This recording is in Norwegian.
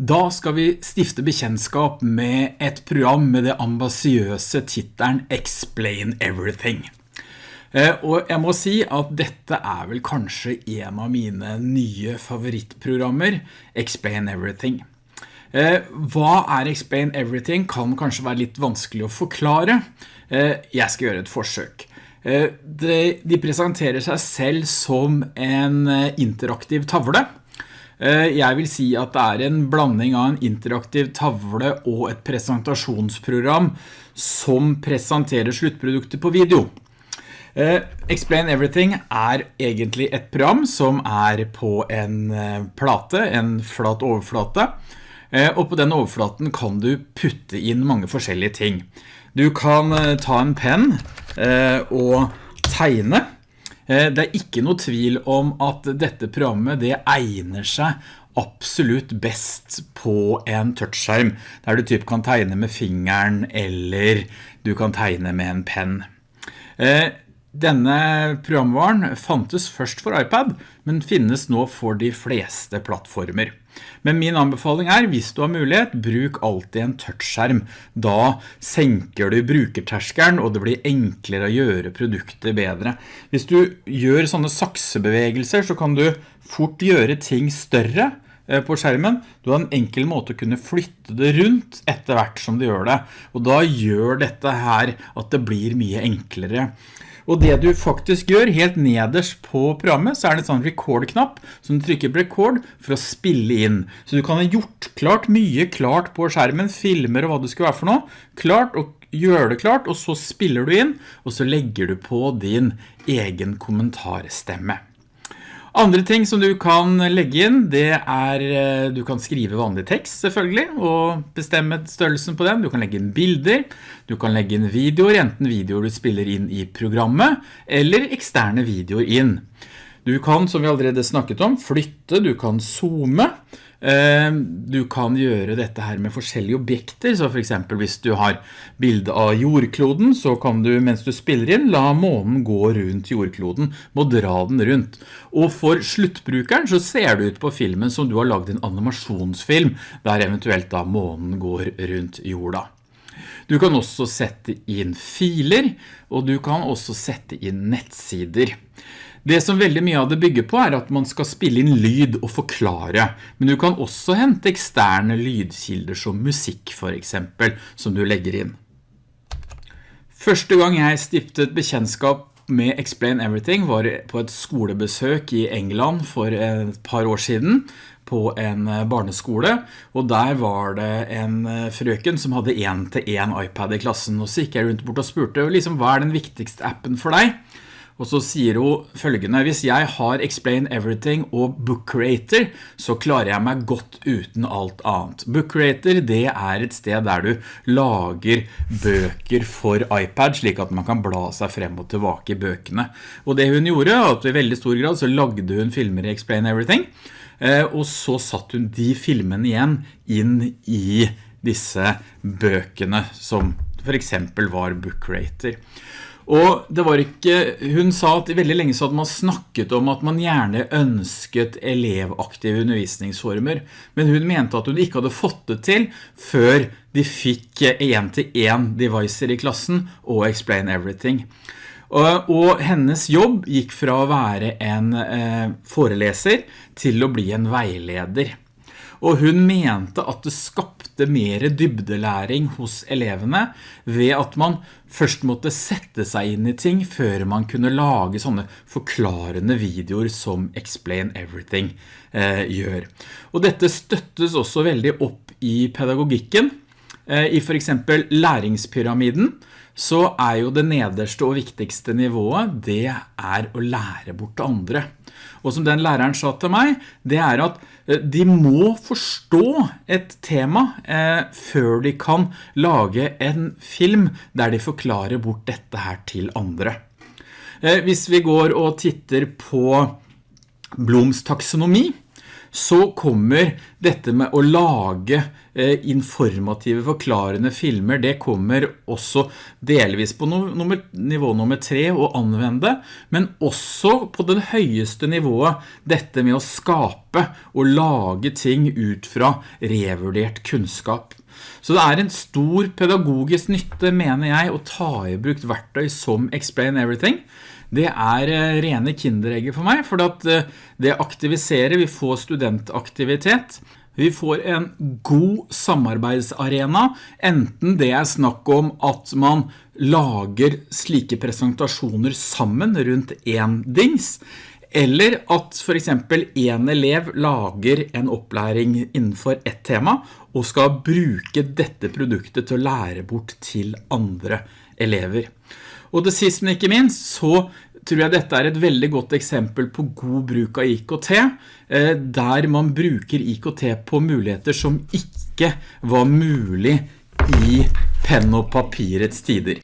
Da skal vi stifte bekjennskap med et program med det ambasiøse titelen Explain Everything. Eh, og jeg må si at dette er vel kanskje en av mine nye favorittprogrammer, Explain Everything. Eh, hva er Explain Everything kan kanskje være litt vanskelig å forklare. Eh, jeg skal gjøre et forsøk. De presenterer seg selv som en interaktiv tavle jeg vil si at det er en blanding av en interaktiv tavle og et presentasjonsprogram som presenterer sluttprodukter på video. Eh, Explain Everything er egentlig et program som er på en eh, plate, en flat overflate, og på den overflaten kan du putte inn mange forskjellige ting. Du kan ta en penn og tegne, Eh, det er ikke noe tvil om at dette programmet det egner seg absolutt best på en touchskjerm, der du typ kan tegne med fingeren eller du kan tegne med en penn. Eh, denne programvaren fantes først for iPad, men finnes nå for de fleste plattformer. Men min anbefaling er, hvis du har mulighet, bruk alltid en touchskjerm. Da senker du brukerterskeren, og det blir enklere å gjøre produktet bedre. Hvis du gjør sånne saksebevegelser, så kan du fort gjøre ting større eh, på skjermen. Du har en enkel måte å kunne flytte det rundt etter hvert som du gjør det. Og da gjør dette her at det blir mye enklere. Og det du faktisk gjør, helt nederst på programmet, så er det en sånn record-knapp, som du trykker på record for å spille inn. Så du kan ha gjort klart mye klart på skjermen, filmer og hva det skulle være for noe, klart og gjør det klart, og så spiller du inn, og så legger du på din egen kommentarstemme. Andre ting som du kan legge inn, det er, eh, du kan skrive vanlig tekst selvfølgelig, og bestemme størrelsen på den. Du kan legge inn bilder, du kan legge inn videoer, enten videoer du spiller inn i programmet, eller eksterne videoer inn. Du kan, som vi allerede snakket om, flytte, du kan zoome, du kan gjøre dette her med forskjellige objekter, så for eksempel hvis du har bilde av jordkloden, så kan du, mens du spiller inn, la månen gå rundt jordkloden, må dra den rundt. Og for sluttbrukeren så ser det ut på filmen som du har laget en animasjonsfilm, der eventuelt da månen går rundt jorda. Du kan også sette inn filer, og du kan også sette inn nettsider. Det som veldig mye av det bygger på er at man skal spille inn lyd og forklare, men du kan også hente eksterne lydkilder som musikk for eksempel, som du legger inn. Første gang jeg stiftet bekjennskap med Explain Everything var på et skolebesøk i England for et par år siden på en barneskole, og der var det en frøken som hadde en til en iPad i klassen, og så gikk jeg rundt bort og spurte, liksom, hva er den viktigste appen for deg? Og så sier hun følgende, hvis jeg har Explain Everything og Book Creator, så klarer jeg meg godt uten alt annet. Book Creator, det er et sted der du lager bøker for iPad, slik at man kan bla seg frem og tilbake i bøkene. Og det hun gjorde, at i veldig stor grad så lagde hun filmer i Explain Everything, eh, og så satt hun de filmene igjen inn i disse bøkene, som for eksempel var Book. Og det var ikke, hun sa at veldig lenge så hadde man snakket om at man gjerne ønsket elevaktive undervisningsformer, men hun mente at hun ikke hadde fått det til før de fikk en-til-en devicer i klassen og Explain Everything. Og, hennes jobb gikk fra å være en eh, foreleser til å bli en veileder og hun mente at det skapte mer dybdelæring hos elevene ved at man først måtte sette seg inn i ting før man kunne lage sånne forklarende videoer som Explain Everything eh, gjør. Og dette støttes også veldig opp i pedagogikken. Eh, I for eksempel læringspyramiden så er jo det nederste og viktigste nivået, det er å lære bort andre. Og som den læreren sa til meg, det er at eh, de må forstå et tema eh, før de kan lage en film der de forklarer bort dette her til andre. Eh, hvis vi går og titter på Bloms taksonomi, så kommer dette med å lage eh, informative forklarende filmer, det kommer også delvis på nummer, nivå nummer tre å anvende, men også på den høyeste nivået, dette med å skape og lage ting ut fra revurdert kunnskap. Så det er en stor pedagogisk nytte, mener jeg, å ta i brukt verktøy som Explain Everything. Det er eh, rene kinderegget for meg, for eh, det aktiviserer, vi får studentaktivitet, vi får en god samarbeidsarena, enten det er snakk om at man lager slike presentasjoner sammen rundt en dings, eller at for eksempel en elev lager en opplæring innenfor et tema og skal bruke dette produktet til å lære bort til andre elever. Og det siste, men ikke minst, så tror jeg dette er et veldig godt eksempel på god bruk av IKT, eh, der man bruker IKT på muligheter som ikke var mulig i penn og papirets tider.